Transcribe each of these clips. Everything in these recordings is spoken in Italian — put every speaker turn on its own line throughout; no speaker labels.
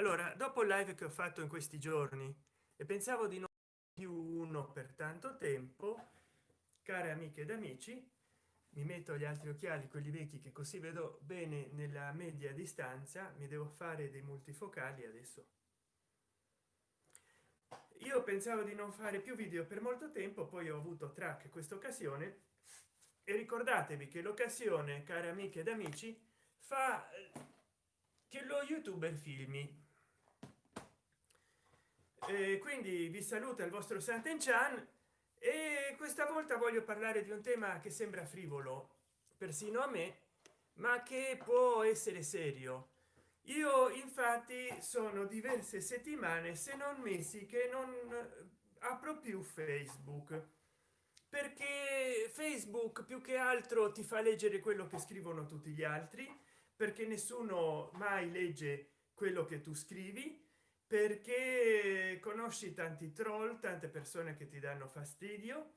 allora dopo il live che ho fatto in questi giorni e pensavo di non più uno per tanto tempo care amiche ed amici mi metto gli altri occhiali quelli vecchi che così vedo bene nella media distanza mi devo fare dei multifocali adesso. Io pensavo di non fare più video per molto tempo poi ho avuto track questa occasione e ricordatevi che l'occasione care amiche ed amici fa che lo youtuber filmi e quindi vi saluta il vostro Sant'Enchan e questa volta voglio parlare di un tema che sembra frivolo persino a me ma che può essere serio. Io infatti sono diverse settimane se non mesi che non apro più facebook. Perché facebook più che altro ti fa leggere quello che scrivono tutti gli altri perché nessuno mai legge quello che tu scrivi perché conosci tanti troll tante persone che ti danno fastidio.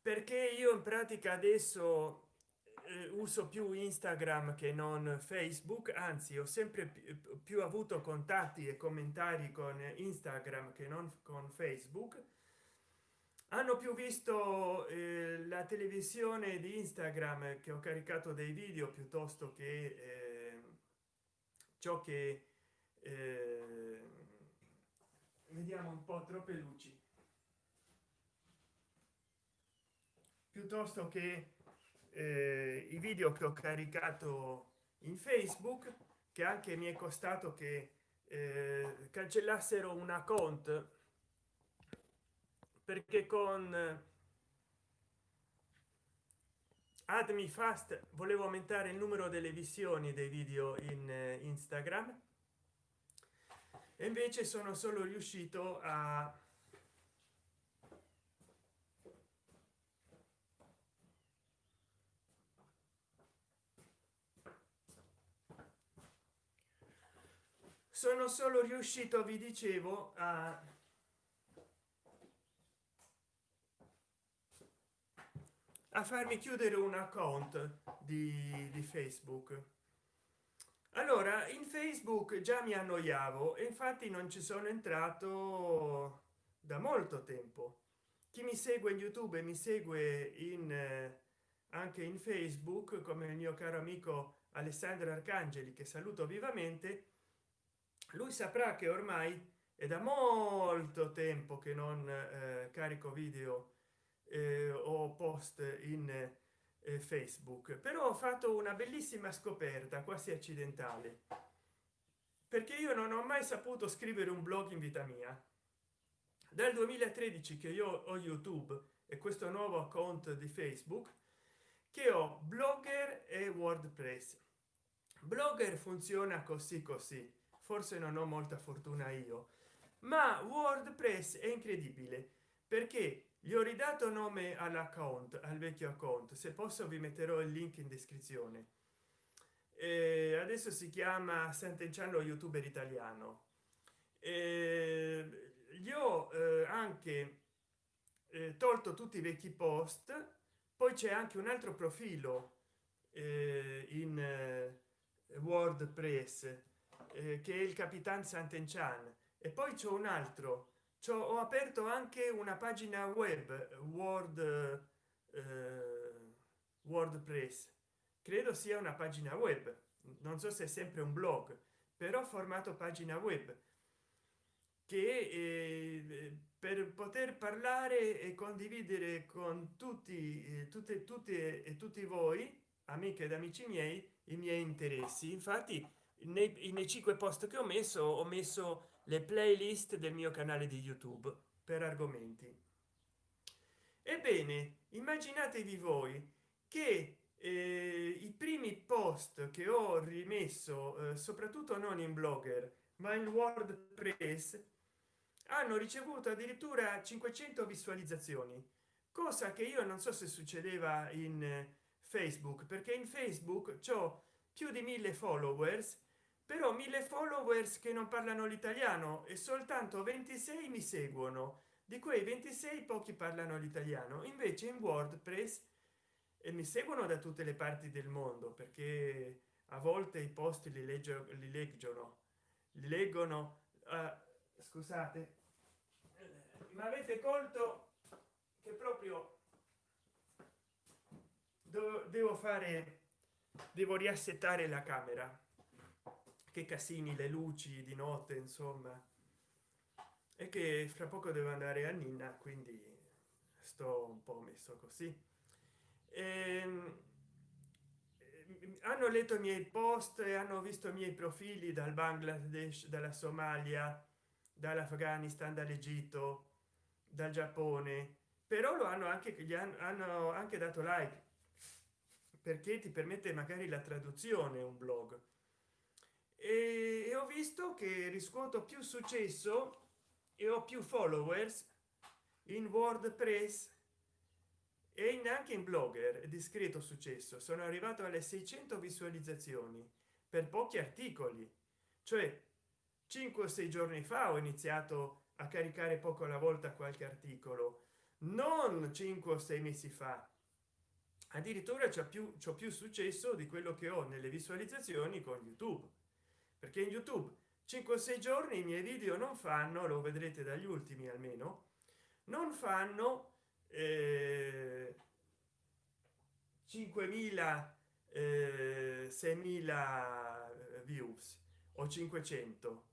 Perché io in pratica adesso eh, uso più instagram che non facebook. Anzi ho sempre più, più avuto contatti e commentari con instagram che non con facebook. Hanno più visto eh, la televisione di instagram che ho caricato dei video piuttosto che eh, ciò che eh, vediamo un po troppe luci. Piuttosto che eh, i video che ho caricato in facebook che anche mi è costato che eh, cancellassero un account. Perché con admi fast volevo aumentare il numero delle visioni dei video in eh, instagram e invece sono solo riuscito a sono solo riuscito vi dicevo a a farmi chiudere un account di, di facebook allora in facebook già mi annoiavo e infatti non ci sono entrato da molto tempo. Chi mi segue in youtube e mi segue in eh, anche in facebook come il mio caro amico alessandro arcangeli che saluto vivamente lui saprà che ormai è da molto tempo che non eh, carico video eh, o post in facebook però ho fatto una bellissima scoperta quasi accidentale. Perché io non ho mai saputo scrivere un blog in vita mia. Dal 2013 che io ho youtube e questo nuovo account di facebook che ho blogger e wordpress. Blogger funziona così così. Forse non ho molta fortuna io. Ma wordpress è incredibile perché gli ho ridato nome all'account al vecchio account. Se posso vi metterò il link in descrizione. E adesso si chiama Sant'Enciano youtuber italiano. E gli ho eh, anche eh, tolto tutti i vecchi post. Poi c'è anche un altro profilo eh, in wordpress che è il capitan Sant'Enchan. E poi c'è un altro ho aperto anche una pagina web word eh, wordpress. Credo sia una pagina web. Non so se è sempre un blog però formato pagina web che eh, per poter parlare e condividere con tutti eh, tutte tutte e tutti voi amiche ed amici miei i miei interessi. Infatti nei, nei cinque post che ho messo ho messo le playlist del mio canale di youtube per argomenti. Ebbene immaginatevi voi che eh, i primi post che ho rimesso eh, soprattutto non in blogger ma in wordpress hanno ricevuto addirittura 500 visualizzazioni cosa che io non so se succedeva in eh, facebook perché in facebook ciò più di mille followers però mille followers che non parlano l'italiano e soltanto 26 mi seguono. Di quei 26 pochi parlano l'italiano invece in wordpress e mi seguono da tutte le parti del mondo perché a volte i posti li leggo li leggono leggono uh, scusate ma avete colto che proprio devo fare devo riassettare la camera che casini le luci di notte insomma. E che fra poco devo andare a nina quindi sto un po messo così. E, ehm, hanno letto i miei post e hanno visto i miei profili dal bangladesh dalla somalia dall'afghanistan dall'egitto dal giappone. Però lo hanno anche gli hanno anche dato like perché ti permette magari la traduzione un blog e, ho visto che riscuoto più successo e ho più followers in wordpress e anche in blogger discreto successo. Sono arrivato alle 600 visualizzazioni per pochi articoli. Cioè 5 o 6 giorni fa ho iniziato a caricare poco alla volta qualche articolo. Non 5 o 6 mesi fa. Addirittura c'è più c'è più successo di quello che ho nelle visualizzazioni con youtube perché in youtube 5 o 6 giorni i miei video non fanno lo vedrete dagli ultimi almeno non fanno eh, 5000 eh, 6000 views o 500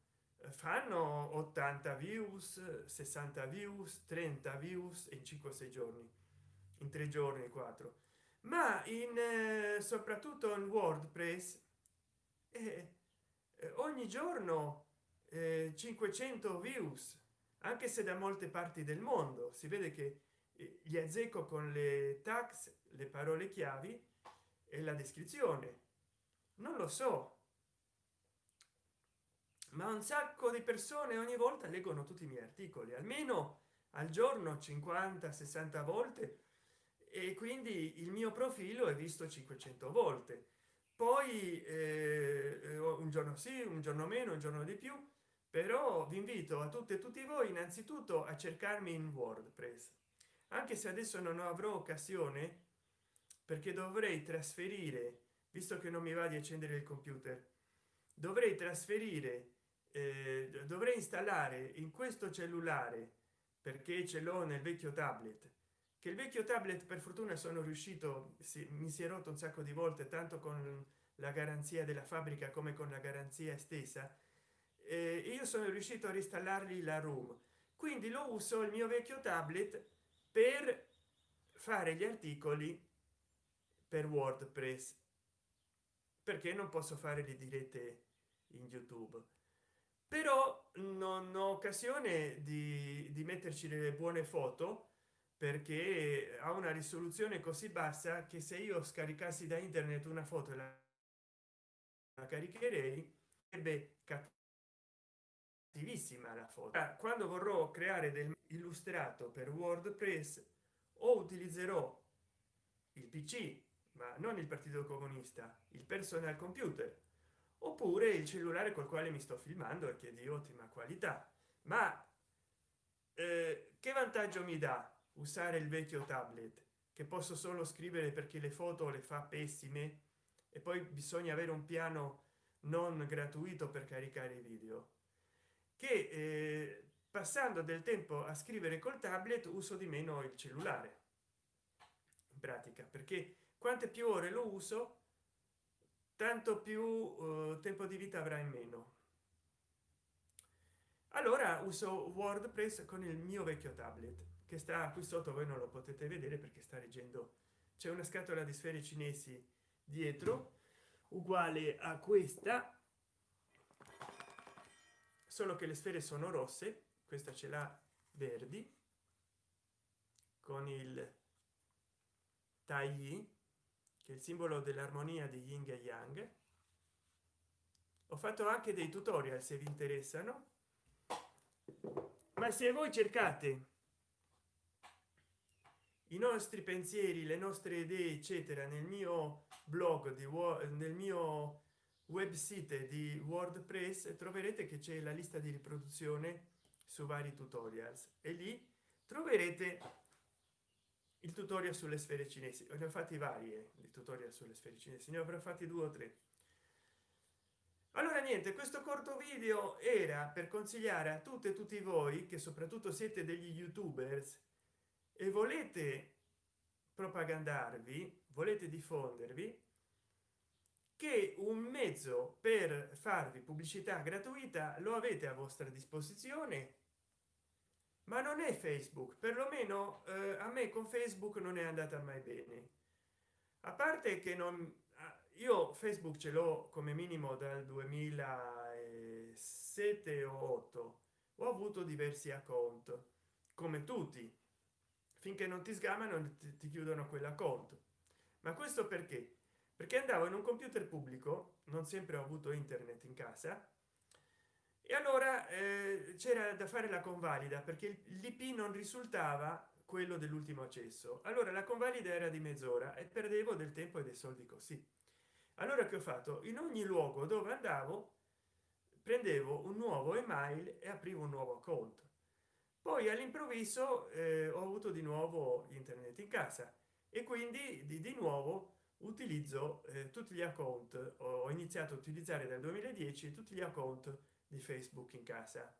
fanno 80 views 60 views 30 views in 5 6 giorni in tre giorni 4 ma in eh, soprattutto in wordpress eh, eh, ogni giorno 500 views anche se da molte parti del mondo. Si vede che gli azzecco con le tax le parole chiavi e la descrizione. Non lo so. Ma un sacco di persone ogni volta leggono tutti i miei articoli. Almeno al giorno 50 60 volte. E quindi il mio profilo è visto 500 volte poi eh, un giorno sì un giorno meno un giorno di più però vi invito a tutte e tutti voi innanzitutto a cercarmi in wordpress anche se adesso non avrò occasione perché dovrei trasferire visto che non mi va di accendere il computer dovrei trasferire eh, dovrei installare in questo cellulare perché ce l'ho nel vecchio tablet che il vecchio tablet per fortuna sono riuscito si, mi si è rotto un sacco di volte tanto con la garanzia della fabbrica come con la garanzia estesa eh, io sono riuscito a reinstallargli la room quindi lo uso il mio vecchio tablet per fare gli articoli per wordpress. Perché non posso fare le dirette in youtube. Però non ho occasione di, di metterci delle buone foto perché ha una risoluzione così bassa che se io scaricassi da internet una foto e la, caricherei sarebbe cattivissima la foto. Quando vorrò creare del illustrato per wordpress o utilizzerò il pc ma non il partito comunista il personal computer oppure il cellulare col quale mi sto filmando e che è di ottima qualità. Ma eh, che vantaggio mi dà usare il vecchio tablet che posso solo scrivere perché le foto le fa pessime e poi bisogna avere un piano non gratuito per caricare i video. Che eh, passando del tempo a scrivere col tablet uso di meno il cellulare in pratica perché quante più ore lo uso tanto più uh, tempo di vita avrà in meno. Allora uso wordpress con il mio vecchio tablet che sta qui sotto voi non lo potete vedere perché sta leggendo c'è una scatola di sfere cinesi dietro uguale a questa solo che le sfere sono rosse questa ce l'ha verdi con il tai che è il simbolo dell'armonia di yin e yang. Ho fatto anche dei tutorial se vi interessano. Ma se voi cercate i nostri pensieri le nostre idee eccetera nel mio blog di nel mio web site di wordpress troverete che c'è la lista di riproduzione su vari tutorials. E lì troverete il tutorial sulle sfere cinesi. Ne ho fatti varie di tutorial sulle sfere cinesi ne avrò fatti due o tre. Allora niente questo corto video era per consigliare a tutte e tutti voi che soprattutto siete degli youtubers e volete propagandarvi volete diffondervi che un mezzo per farvi pubblicità gratuita lo avete a vostra disposizione ma non è facebook perlomeno eh, a me con facebook non è andata mai bene. A parte che non io facebook ce l'ho come minimo dal 2007 o 8 ho avuto diversi account come tutti finché non ti sgamano ti, chiudono quella conto ma questo perché? Perché andavo in un computer pubblico non sempre ho avuto internet in casa e allora eh, c'era da fare la convalida perché l'ip non risultava quello dell'ultimo accesso. Allora la convalida era di mezz'ora e perdevo del tempo e dei soldi così. Allora che ho fatto? In ogni luogo dove andavo prendevo un nuovo email e aprivo un nuovo conto poi all'improvviso eh, ho avuto di nuovo internet in casa e quindi di, di nuovo utilizzo eh, tutti gli account. Ho iniziato a utilizzare dal 2010 tutti gli account di facebook in casa.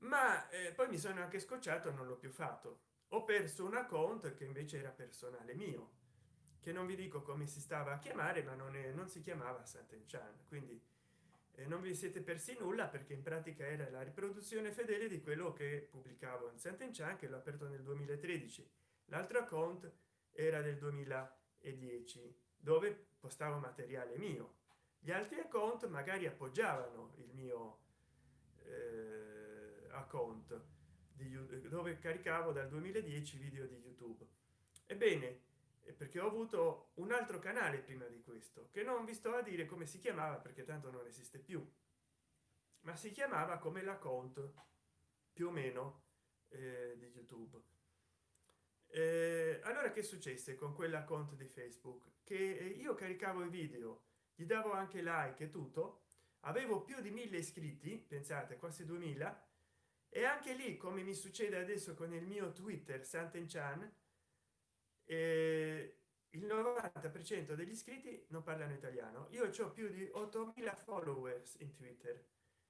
Ma eh, poi mi sono anche scocciato non l'ho più fatto. Ho perso un account che invece era personale mio che non vi dico come si stava a chiamare ma non, è, non si chiamava Sant'Enchan quindi non vi siete persi nulla perché in pratica era la riproduzione fedele di quello che pubblicavo in Sant'Enchan che l'ho aperto nel 2013 l'altro account era del 2010 dove postavo materiale mio. Gli altri account magari appoggiavano il mio eh, account di, dove caricavo dal 2010 video di youtube. Ebbene perché ho avuto un altro canale prima di questo che non vi sto a dire come si chiamava perché tanto non esiste più ma si chiamava come la conto più o meno eh, di youtube. Eh, allora che successe con quella conto di facebook? Che io caricavo i video gli davo anche like e tutto avevo più di mille iscritti pensate quasi 2000 e anche lì come mi succede adesso con il mio twitter Sant'Enchan eh, il 90 per cento degli iscritti non parlano italiano. Io ho più di 8000 followers in twitter.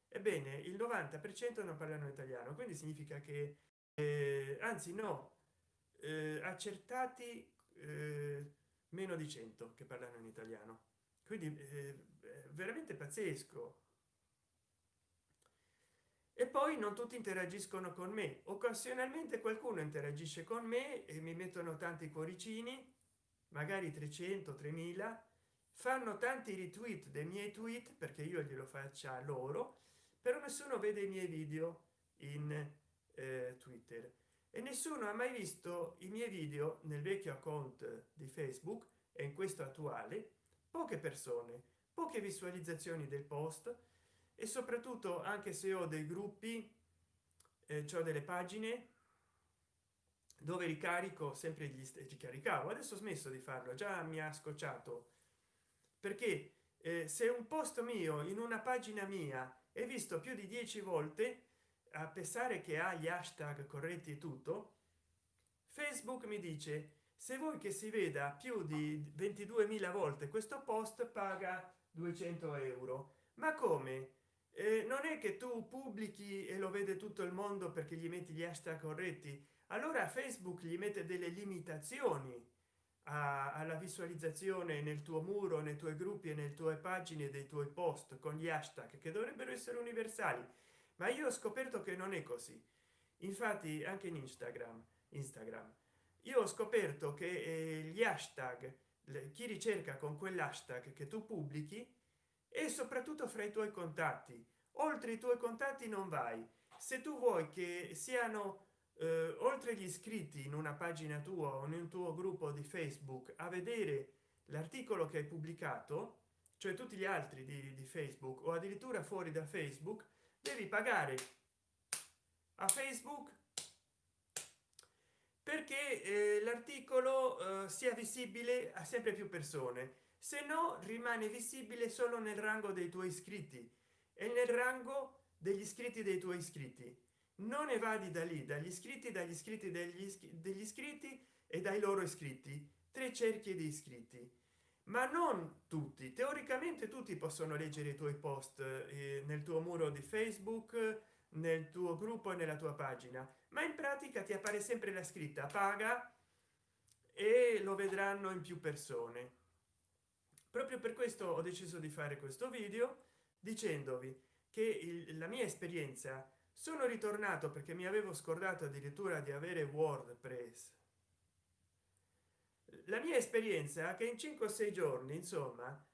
Ebbene il 90 per cento non parlano italiano quindi significa che eh, anzi no eh, accertati eh, meno di 100 che parlano in italiano. Quindi eh, veramente pazzesco e poi non tutti interagiscono con me. Occasionalmente qualcuno interagisce con me e mi mettono tanti cuoricini magari 300 3000 fanno tanti retweet dei miei tweet perché io glielo faccia loro però nessuno vede i miei video in eh, twitter. E nessuno ha mai visto i miei video nel vecchio account di facebook e in questo attuale poche persone. Poche visualizzazioni del post e soprattutto anche se ho dei gruppi eh, ho delle pagine dove ricarico sempre gli stessi caricavo. Adesso ho smesso di farlo già mi ha scocciato. Perché eh, se un post mio in una pagina mia è visto più di 10 volte a pensare che ha gli hashtag corretti e tutto facebook mi dice se vuoi che si veda più di 22.000 volte questo post paga 200 euro. Ma come eh, non è che tu pubblichi e lo vede tutto il mondo perché gli metti gli hashtag corretti allora facebook gli mette delle limitazioni a, alla visualizzazione nel tuo muro nei tuoi gruppi e nelle tue pagine dei tuoi post con gli hashtag che dovrebbero essere universali. Ma io ho scoperto che non è così. Infatti anche in instagram instagram io ho scoperto che eh, gli hashtag chi ricerca con quell'hashtag che tu pubblichi e soprattutto fra i tuoi contatti. Oltre i tuoi contatti non vai. Se tu vuoi che siano eh, oltre gli iscritti in una pagina tua o un tuo gruppo di facebook a vedere l'articolo che hai pubblicato cioè tutti gli altri di, di facebook o addirittura fuori da facebook devi pagare a facebook perché eh, l'articolo eh, sia visibile a sempre più persone se no rimane visibile solo nel rango dei tuoi iscritti e nel rango degli iscritti dei tuoi iscritti non evadi da lì dagli iscritti dagli iscritti degli, degli iscritti e dai loro iscritti tre cerchie di iscritti ma non tutti teoricamente tutti possono leggere i tuoi post eh, nel tuo muro di facebook nel tuo gruppo e nella tua pagina. Ma in pratica ti appare sempre la scritta paga e lo vedranno in più persone proprio per questo ho deciso di fare questo video dicendovi che il, la mia esperienza sono ritornato perché mi avevo scordato addirittura di avere wordpress. La mia esperienza che in 5 o 6 giorni insomma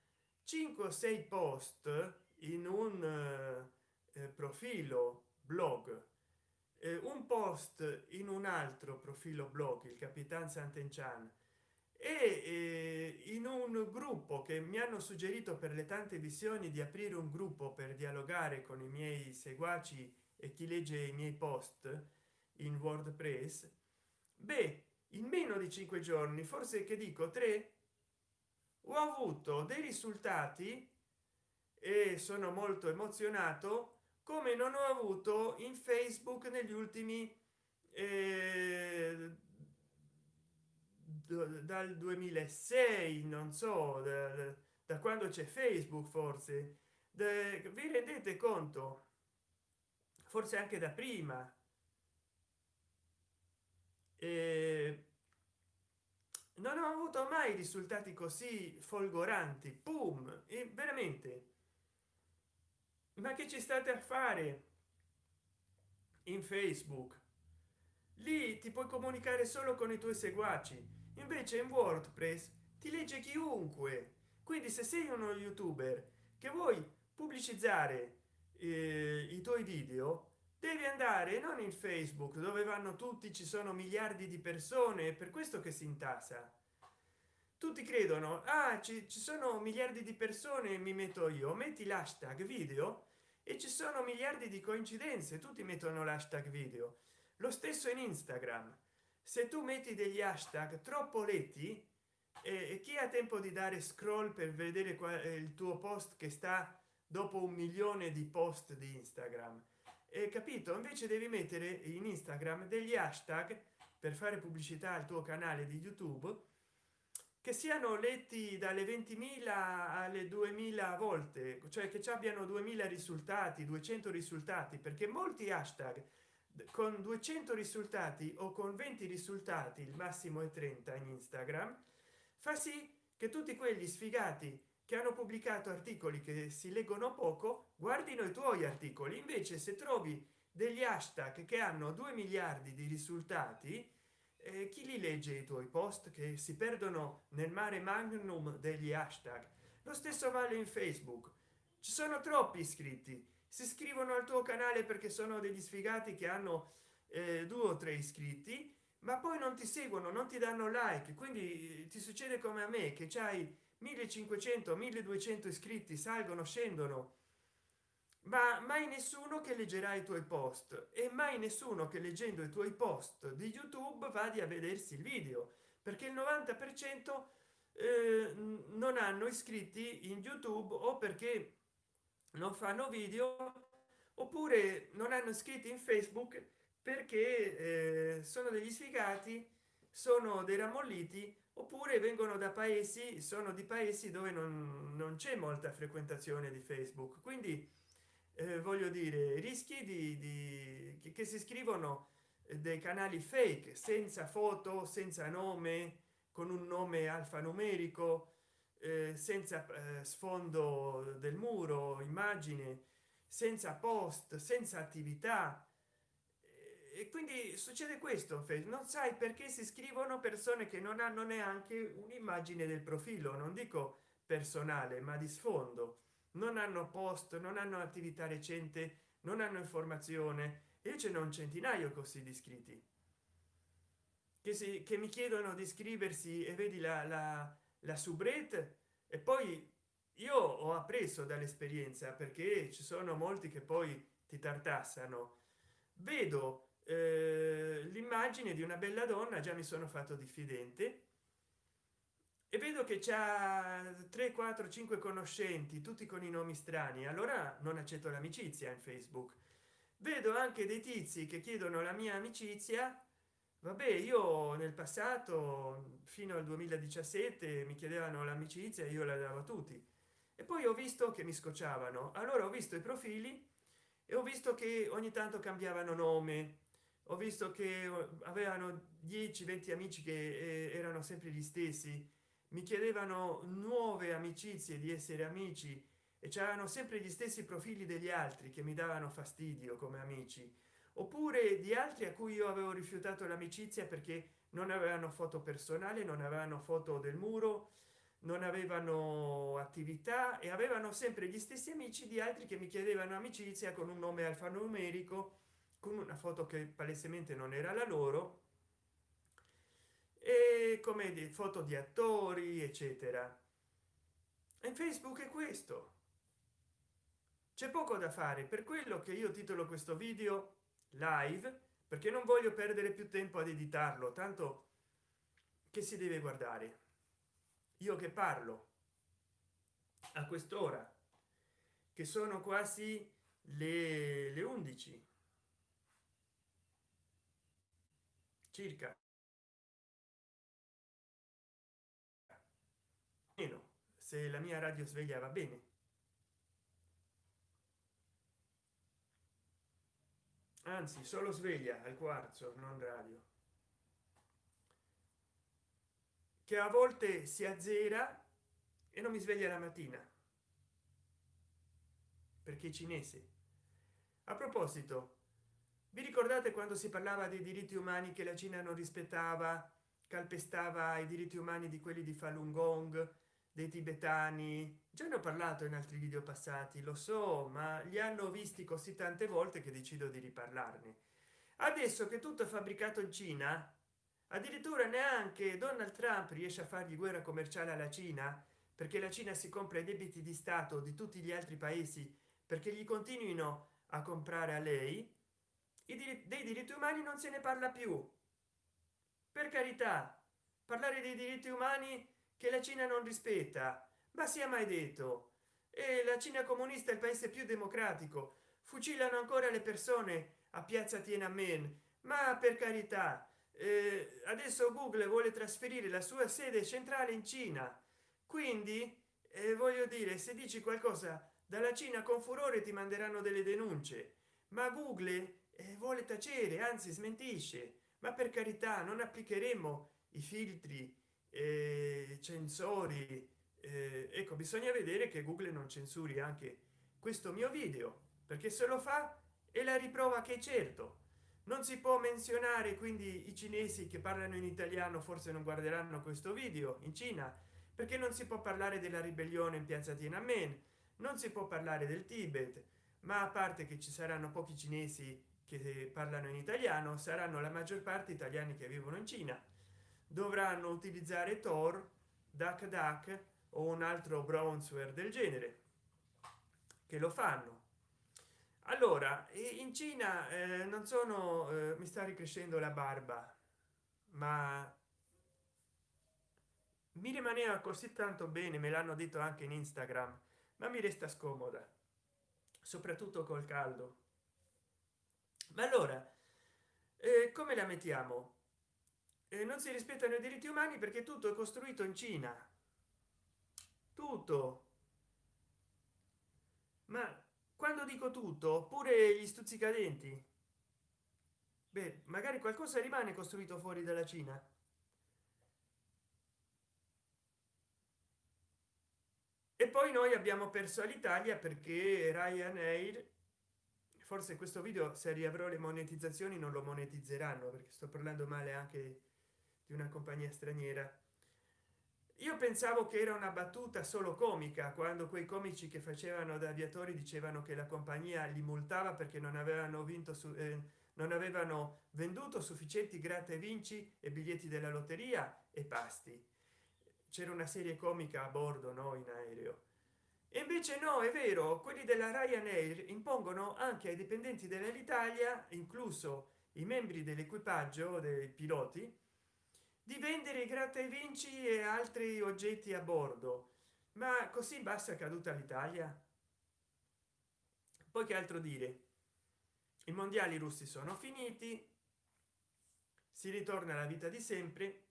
5 o 6 post in un eh, profilo blog eh, un post in un altro profilo blog il capitan sant'enchan e eh, in un gruppo che mi hanno suggerito per le tante visioni di aprire un gruppo per dialogare con i miei seguaci e chi legge i miei post in wordpress beh in meno di cinque giorni forse che dico tre ho avuto dei risultati e sono molto emozionato come non ho avuto in facebook negli ultimi eh, dal 2006 non so da, da quando c'è facebook forse. De, vi rendete conto? Forse anche da prima. E non ho avuto mai risultati così folgoranti. Boom e veramente. Ma che ci state a fare in facebook? Lì ti puoi comunicare solo con i tuoi seguaci invece in wordpress ti legge chiunque. Quindi se sei uno youtuber che vuoi pubblicizzare eh, i tuoi video devi andare non in facebook dove vanno tutti ci sono miliardi di persone per questo che si intasa. Tutti credono ah ci, ci sono miliardi di persone mi metto io metti l'hashtag video e ci sono miliardi di coincidenze tutti mettono l'hashtag video. Lo stesso in instagram se tu metti degli hashtag troppo letti e chi ha tempo di dare scroll per vedere qual è il tuo post che sta dopo un milione di post di instagram? E capito? Invece devi mettere in instagram degli hashtag per fare pubblicità al tuo canale di youtube che siano letti dalle 20.000 alle 2000 volte cioè che ci abbiano 2000 risultati 200 risultati perché molti hashtag con 200 risultati o con 20 risultati il massimo è 30 in instagram fa sì che tutti quelli sfigati che hanno pubblicato articoli che si leggono poco guardino i tuoi articoli. Invece se trovi degli hashtag che hanno 2 miliardi di risultati eh, chi li legge i tuoi post che si perdono nel mare magnum degli hashtag? Lo stesso vale in facebook. Ci sono troppi iscritti si iscrivono al tuo canale perché sono degli sfigati che hanno eh, due o tre iscritti ma poi non ti seguono non ti danno like. Quindi eh, ti succede come a me che c'hai 1500 1200 iscritti salgono scendono. Ma mai nessuno che leggerà i tuoi post. E mai nessuno che leggendo i tuoi post di youtube vadi a vedersi il video. Perché il 90 per cento eh, non hanno iscritti in youtube o perché non fanno video oppure non hanno iscritti in facebook perché eh, sono degli sfigati sono dei ramolliti oppure vengono da paesi sono di paesi dove non, non c'è molta frequentazione di facebook. Quindi eh, voglio dire rischi di, di che si scrivono dei canali fake senza foto senza nome con un nome alfanumerico eh, senza eh, sfondo del muro immagine senza post senza attività. E quindi succede questo non sai perché si scrivono persone che non hanno neanche un'immagine del profilo non dico personale ma di sfondo. Non hanno post non hanno attività recente non hanno informazione. E ce n'è un centinaio così di iscritti che si che mi chiedono di iscriversi e vedi la, la, la subret e poi io ho appreso dall'esperienza perché ci sono molti che poi ti tartassano. Vedo eh, l'immagine di una bella donna già mi sono fatto diffidente e vedo che c'ha 3 4 5 conoscenti tutti con i nomi strani. Allora non accetto l'amicizia in facebook. Vedo anche dei tizi che chiedono la mia amicizia vabbè io nel passato fino al 2017 mi chiedevano l'amicizia io la davo a tutti. E poi ho visto che mi scocciavano. Allora ho visto i profili e ho visto che ogni tanto cambiavano nome. Ho visto che avevano 10 20 amici che eh, erano sempre gli stessi. Mi chiedevano nuove amicizie di essere amici e c'erano sempre gli stessi profili degli altri che mi davano fastidio come amici oppure di altri a cui io avevo rifiutato l'amicizia perché non avevano foto personali non avevano foto del muro non avevano attività e avevano sempre gli stessi amici di altri che mi chiedevano amicizia con un nome alfanumerico con una foto che palesemente non era la loro e come di foto di attori eccetera. In facebook è questo. C'è poco da fare. Per quello che io titolo questo video live perché non voglio perdere più tempo ad editarlo tanto che si deve guardare. Io che parlo a quest'ora che sono quasi le, le 11 circa. Meno se la mia radio sveglia va bene anzi solo sveglia al quarzo non radio. Che a volte si azzera e non mi sveglia la mattina. Perché cinese. A proposito vi ricordate quando si parlava dei diritti umani che la cina non rispettava calpestava i diritti umani di quelli di falun gong dei tibetani. Già ne ho parlato in altri video passati lo so ma li hanno visti così tante volte che decido di riparlarne. Adesso che tutto è fabbricato in cina addirittura neanche donald trump riesce a fargli guerra commerciale alla cina perché la cina si compra i debiti di stato di tutti gli altri paesi perché gli continuino a comprare a lei. I diritti dei diritti umani non se ne parla più. Per carità parlare dei diritti umani che la cina non rispetta. Ma sia mai detto. E la cina comunista è il paese più democratico. Fucilano ancora le persone a piazza tiananmen. Ma per carità eh, adesso google vuole trasferire la sua sede centrale in cina. Quindi eh, voglio dire se dici qualcosa dalla cina con furore ti manderanno delle denunce. Ma google eh, vuole tacere anzi smentisce. Ma per carità non applicheremo i filtri eh, censori eh, ecco bisogna vedere che google non censuri anche questo mio video perché se lo fa è la riprova che certo. Non si può menzionare quindi i cinesi che parlano in italiano forse non guarderanno questo video in cina perché non si può parlare della ribellione in piazza tiananmen non si può parlare del tibet ma a parte che ci saranno pochi cinesi che parlano in italiano saranno la maggior parte italiani che vivono in cina dovranno utilizzare tor duck duck o un altro brownsware del genere che lo fanno. Allora in cina eh, non sono eh, mi sta ricrescendo la barba ma mi rimaneva così tanto bene me l'hanno detto anche in instagram ma mi resta scomoda soprattutto col caldo. Ma allora eh, come la mettiamo eh, non si rispettano i diritti umani perché tutto è costruito in cina. Tutto. Ma quando dico tutto pure gli stuzzicadenti beh magari qualcosa rimane costruito fuori dalla cina. E poi noi abbiamo perso all'italia perché ryanair forse questo video se riavrò le monetizzazioni non lo monetizzeranno perché sto parlando male anche di una compagnia straniera. Io pensavo che era una battuta solo comica quando quei comici che facevano da aviatori dicevano che la compagnia li multava perché non avevano vinto su eh, non avevano venduto sufficienti gratta e vinci e biglietti della lotteria e pasti. C'era una serie comica a bordo no in aereo. E invece no è vero quelli della ryanair impongono anche ai dipendenti dell'italia incluso i membri dell'equipaggio dei piloti di vendere gratta e vinci e altri oggetti a bordo. Ma così basta caduta l'italia? Poi che altro dire? I mondiali russi sono finiti si ritorna alla vita di sempre.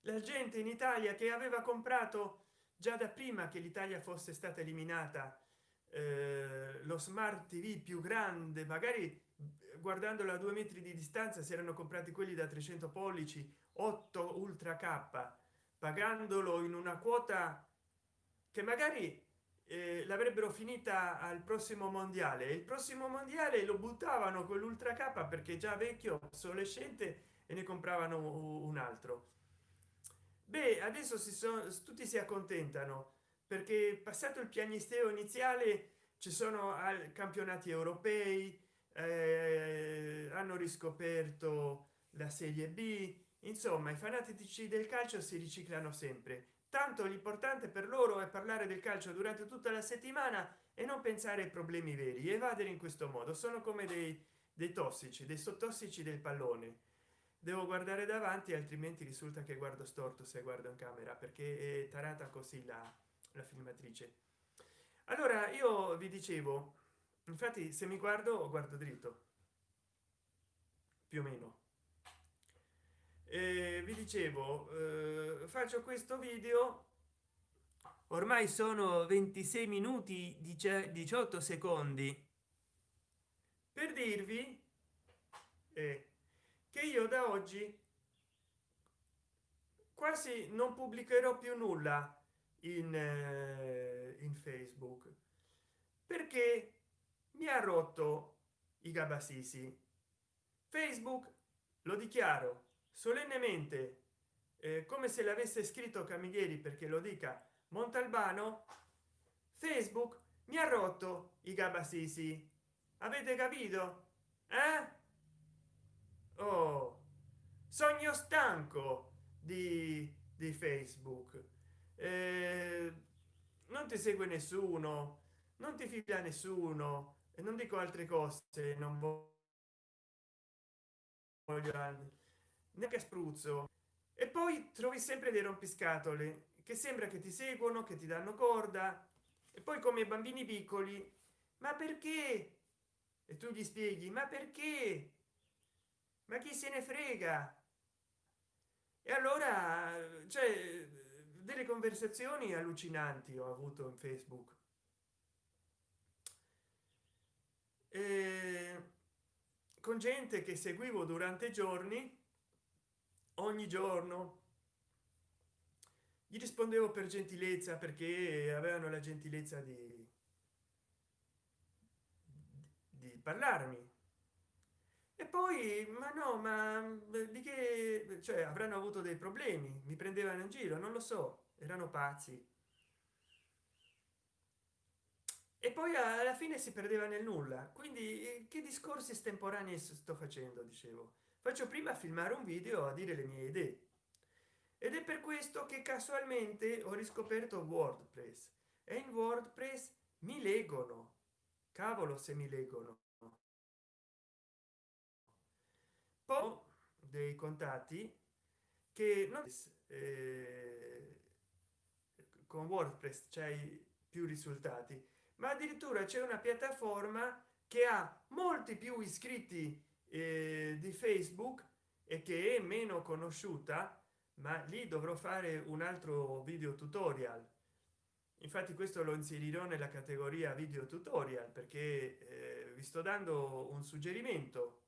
La gente in italia che aveva comprato già da prima che l'italia fosse stata eliminata eh, lo smart tv più grande magari guardandolo a due metri di distanza si erano comprati quelli da 300 pollici 8 ultra k pagandolo in una quota che magari eh, l'avrebbero finita al prossimo mondiale. Il prossimo mondiale lo buttavano con l'ultra k perché già vecchio obsolescente e ne compravano un altro. Beh adesso si sono tutti si accontentano perché passato il piagnisteo iniziale ci sono al campionati europei eh, hanno riscoperto la serie b insomma i fanatici del calcio si riciclano sempre. Tanto l'importante per loro è parlare del calcio durante tutta la settimana e non pensare ai problemi veri evadere in questo modo. Sono come dei, dei tossici dei sottossici del pallone. Devo guardare davanti altrimenti risulta che guardo storto se guardo in camera perché è tarata così la la filmatrice. Allora io vi dicevo infatti se mi guardo guardo dritto. Più o meno e vi dicevo eh, faccio questo video. Ormai sono 26 minuti 18 secondi. Per dirvi eh, che io da oggi quasi non pubblicherò più nulla in, eh, in facebook perché mi ha rotto i gabasisi. Facebook lo dichiaro solennemente eh, come se l'avesse scritto camilleri perché lo dica montalbano facebook mi ha rotto i gabasisi. Avete capito? Eh? oh sogno stanco di, di facebook. Eh, non ti segue nessuno non ti fila nessuno e non dico altre cose non voglio neanche spruzzo. E poi trovi sempre dei rompiscatole che sembra che ti seguono che ti danno corda. E poi come bambini piccoli ma perché? E tu gli spieghi ma perché? Ma chi se ne frega? E allora cioè delle conversazioni allucinanti ho avuto in facebook. E con gente che seguivo durante giorni ogni giorno. Gli rispondevo per gentilezza perché avevano la gentilezza di di parlarmi. E poi ma no ma di che cioè avranno avuto dei problemi? Mi prendevano in giro non lo so erano pazzi. E poi alla fine si perdeva nel nulla. Quindi eh, che discorsi estemporanei sto facendo dicevo faccio prima filmare un video a dire le mie idee. Ed è per questo che casualmente ho riscoperto wordpress. E in wordpress mi leggono. Cavolo se mi leggono. Poi dei contatti che non eh, con wordpress c'hai più risultati ma addirittura c'è una piattaforma che ha molti più iscritti eh, di facebook e che è meno conosciuta ma lì dovrò fare un altro video tutorial. Infatti questo lo inserirò nella categoria video tutorial perché eh, vi sto dando un suggerimento.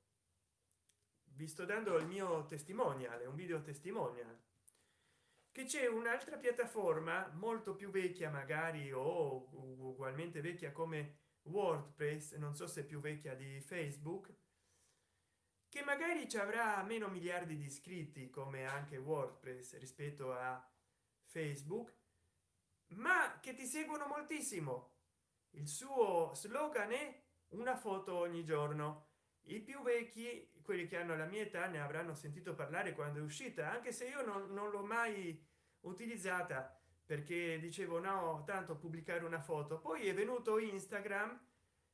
Vi sto dando il mio testimonial un video testimonial. Che c'è un'altra piattaforma molto più vecchia magari o ugualmente vecchia come wordpress non so se più vecchia di facebook che magari ci avrà meno miliardi di iscritti come anche wordpress rispetto a facebook ma che ti seguono moltissimo. Il suo slogan è una foto ogni giorno i più vecchi quelli che hanno la mia età ne avranno sentito parlare quando è uscita anche se io non, non l'ho mai utilizzata perché dicevo no tanto pubblicare una foto poi è venuto instagram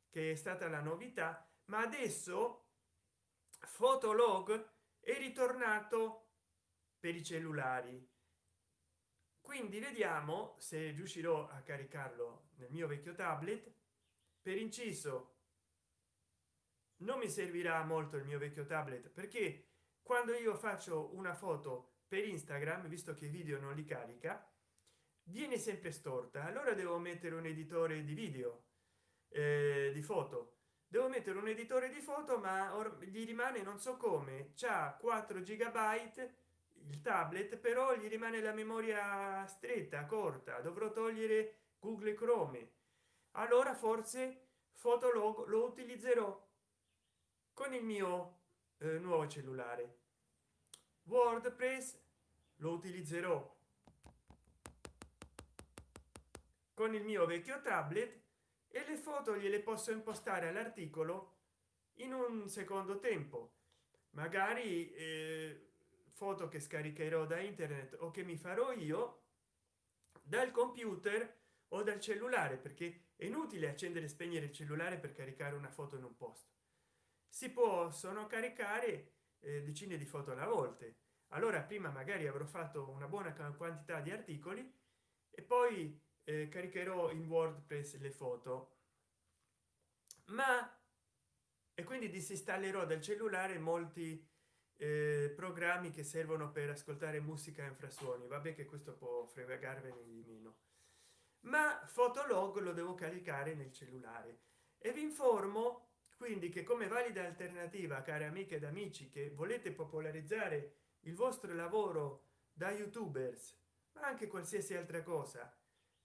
che è stata la novità ma adesso fotolog è ritornato per i cellulari. Quindi vediamo se riuscirò a caricarlo nel mio vecchio tablet. Per inciso non mi servirà molto il mio vecchio tablet perché quando io faccio una foto per instagram visto che i video non li carica viene sempre storta. Allora devo mettere un editore di video eh, di foto devo mettere un editore di foto ma gli rimane non so come. C'ha 4 gigabyte il tablet però gli rimane la memoria stretta corta. Dovrò togliere google chrome. Allora forse fotolog lo utilizzerò con il mio eh, nuovo cellulare. Wordpress lo utilizzerò con il mio vecchio tablet e le foto gliele posso impostare all'articolo in un secondo tempo. Magari eh, foto che scaricherò da internet o che mi farò io dal computer o dal cellulare perché è inutile accendere e spegnere il cellulare per caricare una foto in un posto. Si possono caricare eh, decine di foto alla volta. Allora prima magari avrò fatto una buona quantità di articoli e poi eh, caricherò in wordpress le foto. Ma e quindi disinstallerò dal cellulare molti eh, programmi che servono per ascoltare musica e infrasuoni vabbè che questo può fregarvene di meno. Ma fotolog lo devo caricare nel cellulare. E vi informo quindi che come valida alternativa care amiche ed amici che volete popolarizzare il vostro lavoro da youtubers ma anche qualsiasi altra cosa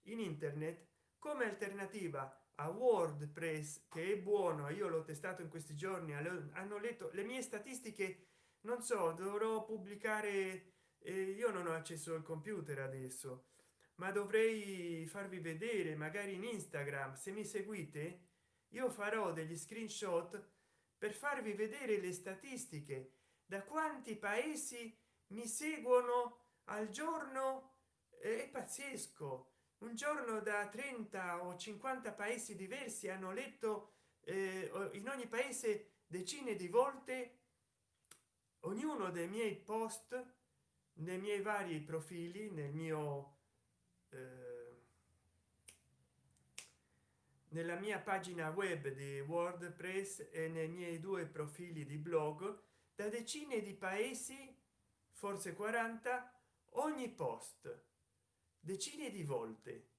in internet come alternativa a wordpress che è buono io l'ho testato in questi giorni hanno letto le mie statistiche non so dovrò pubblicare eh, io non ho accesso al computer adesso ma dovrei farvi vedere magari in instagram se mi seguite io farò degli screenshot per farvi vedere le statistiche da quanti paesi mi seguono al giorno è pazzesco un giorno da 30 o 50 paesi diversi hanno letto eh, in ogni paese decine di volte ognuno dei miei post nei miei vari profili nel mio eh, nella mia pagina web di wordpress e nei miei due profili di blog da decine di paesi forse 40 ogni post decine di volte.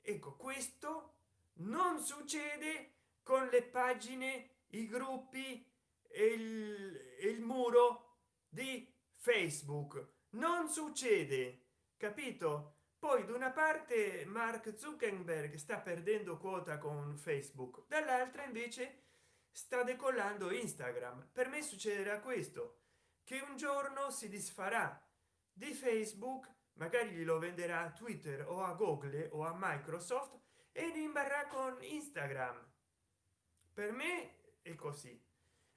Ecco questo non succede con le pagine i gruppi e il, il muro di facebook. Non succede capito? Poi da una parte mark zuckerberg sta perdendo quota con facebook dall'altra invece sta decollando instagram. Per me succederà questo che un giorno si disfarà di facebook magari glielo venderà a twitter o a google o a microsoft e rimarrà con instagram. Per me è così.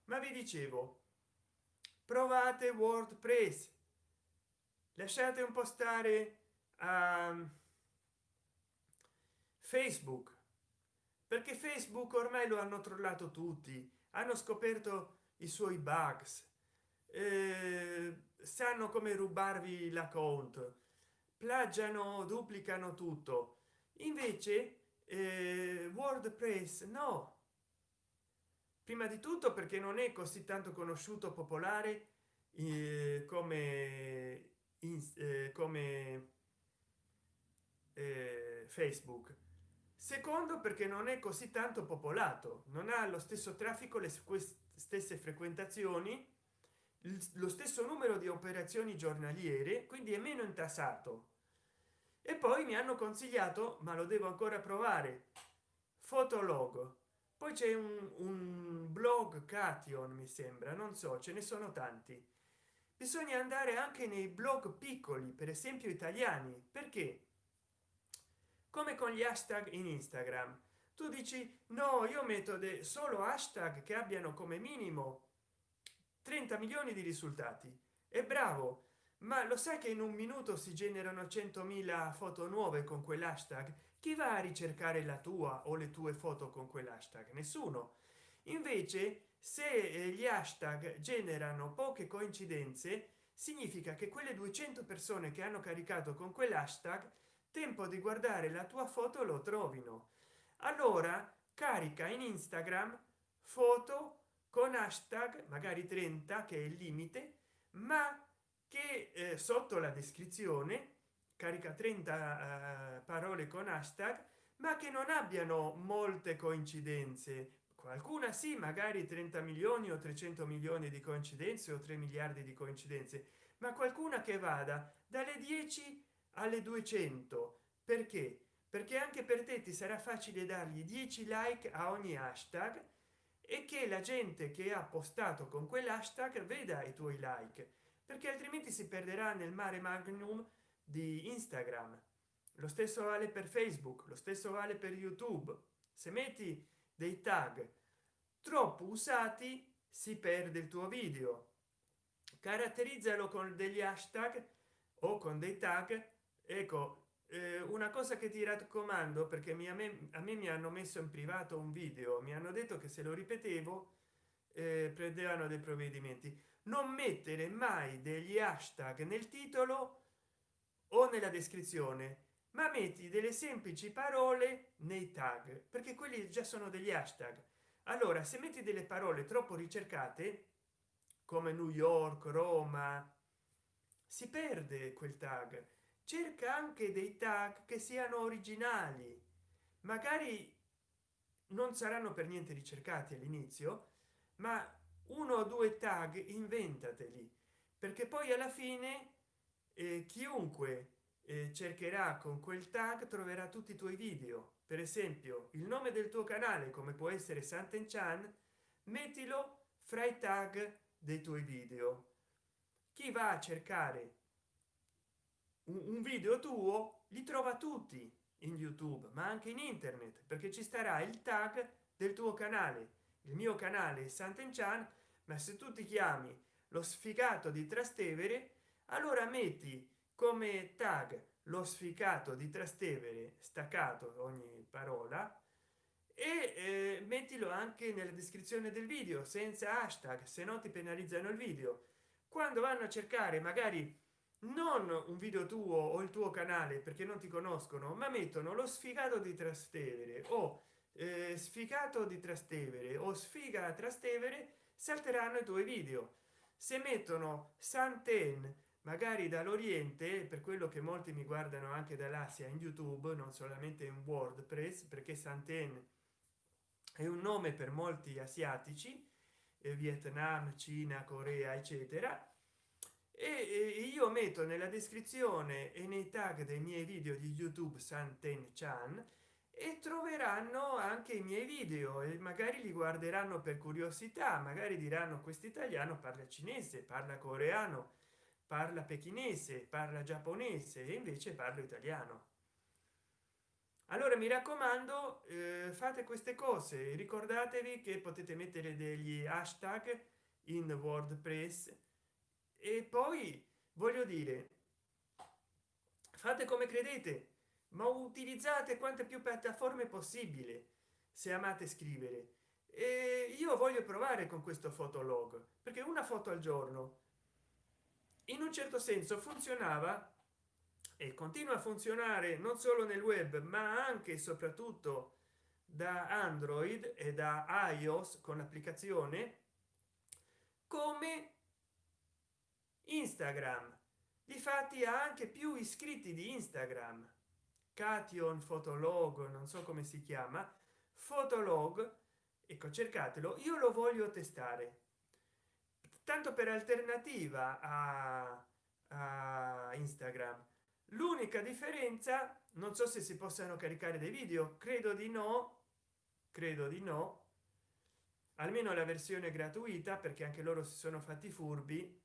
Ma vi dicevo provate wordpress. Lasciate un po stare a facebook. Perché facebook ormai lo hanno trollato tutti. Hanno scoperto i suoi bugs. Eh, sanno come rubarvi la l'account plagiano duplicano tutto. Invece eh, wordpress no. Prima di tutto perché non è così tanto conosciuto popolare eh, come in, eh, come eh, facebook. Secondo perché non è così tanto popolato. Non ha lo stesso traffico le stesse frequentazioni lo stesso numero di operazioni giornaliere quindi è meno intassato e poi mi hanno consigliato ma lo devo ancora provare fotolog poi c'è un, un blog cation mi sembra non so ce ne sono tanti. Bisogna andare anche nei blog piccoli per esempio italiani. Perché? Come con gli hashtag in instagram. Tu dici no io metto solo hashtag che abbiano come minimo 30 milioni di risultati è bravo ma lo sai che in un minuto si generano 100.000 foto nuove con quell'hashtag? Chi va a ricercare la tua o le tue foto con quell'hashtag? Nessuno. Invece se eh, gli hashtag generano poche coincidenze significa che quelle 200 persone che hanno caricato con quell'hashtag tempo di guardare la tua foto lo trovino. Allora carica in instagram foto con hashtag magari 30 che è il limite ma che eh, sotto la descrizione carica 30 eh, parole con hashtag ma che non abbiano molte coincidenze. Qualcuna sì magari 30 milioni o 300 milioni di coincidenze o 3 miliardi di coincidenze ma qualcuna che vada dalle 10 alle 200 perché? Perché anche per te ti sarà facile dargli 10 like a ogni hashtag e che la gente che ha postato con quell'hashtag veda i tuoi like perché altrimenti si perderà nel mare magnum di instagram. Lo stesso vale per facebook lo stesso vale per youtube. Se metti dei tag troppo usati si perde il tuo video. Caratterizzalo con degli hashtag o con dei tag. Ecco eh, una cosa che ti raccomando perché mi, a, me, a me mi hanno messo in privato un video mi hanno detto che se lo ripetevo eh, prendevano dei provvedimenti non mettere mai degli hashtag nel titolo o nella descrizione ma metti delle semplici parole nei tag perché quelli già sono degli hashtag. Allora se metti delle parole troppo ricercate come new york roma si perde quel tag. Cerca anche dei tag che siano originali. Magari non saranno per niente ricercati all'inizio ma uno o due tag inventateli. Perché poi alla fine eh, chiunque eh, cercherà con quel tag troverà tutti i tuoi video. Per esempio il nome del tuo canale come può essere santen chan mettilo fra i tag dei tuoi video. Chi va a cercare un video tuo li trova tutti in youtube ma anche in internet perché ci starà il tag del tuo canale il mio canale santen chan ma se tu ti chiami lo sfigato di trastevere allora metti come tag lo sfigato di trastevere staccato ogni parola e eh, mettilo anche nella descrizione del video senza hashtag se no ti penalizzano il video. Quando vanno a cercare magari non un video tuo o il tuo canale perché non ti conoscono ma mettono lo sfigato di trastevere o eh, sfigato di trastevere o sfiga trastevere salteranno i tuoi video. Se mettono santen magari dall'oriente per quello che molti mi guardano anche dall'asia in youtube non solamente in wordpress perché santen è un nome per molti asiatici eh, vietnam cina corea eccetera e io metto nella descrizione e nei tag dei miei video di youtube santen chan e troveranno anche i miei video e magari li guarderanno per curiosità magari diranno questo italiano parla cinese parla coreano parla pechinese parla giapponese e invece parlo italiano. Allora mi raccomando eh, fate queste cose. Ricordatevi che potete mettere degli hashtag in wordpress. E poi voglio dire fate come credete ma utilizzate quante più piattaforme possibile se amate scrivere. E io voglio provare con questo fotolog perché una foto al giorno in un certo senso funzionava e continua a funzionare non solo nel web ma anche e soprattutto da android e da ios con l'applicazione come instagram. Difatti ha anche più iscritti di instagram cation fotolog non so come si chiama fotolog ecco cercatelo io lo voglio testare. Tanto per alternativa a, a instagram. L'unica differenza non so se si possano caricare dei video credo di no credo di no. Almeno la versione gratuita perché anche loro si sono fatti furbi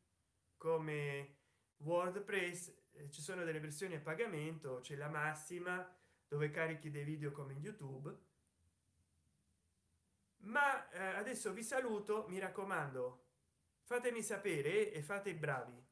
come wordpress ci sono delle versioni a pagamento c'è la massima dove carichi dei video come in youtube. Ma eh, adesso vi saluto mi raccomando fatemi sapere e fate i bravi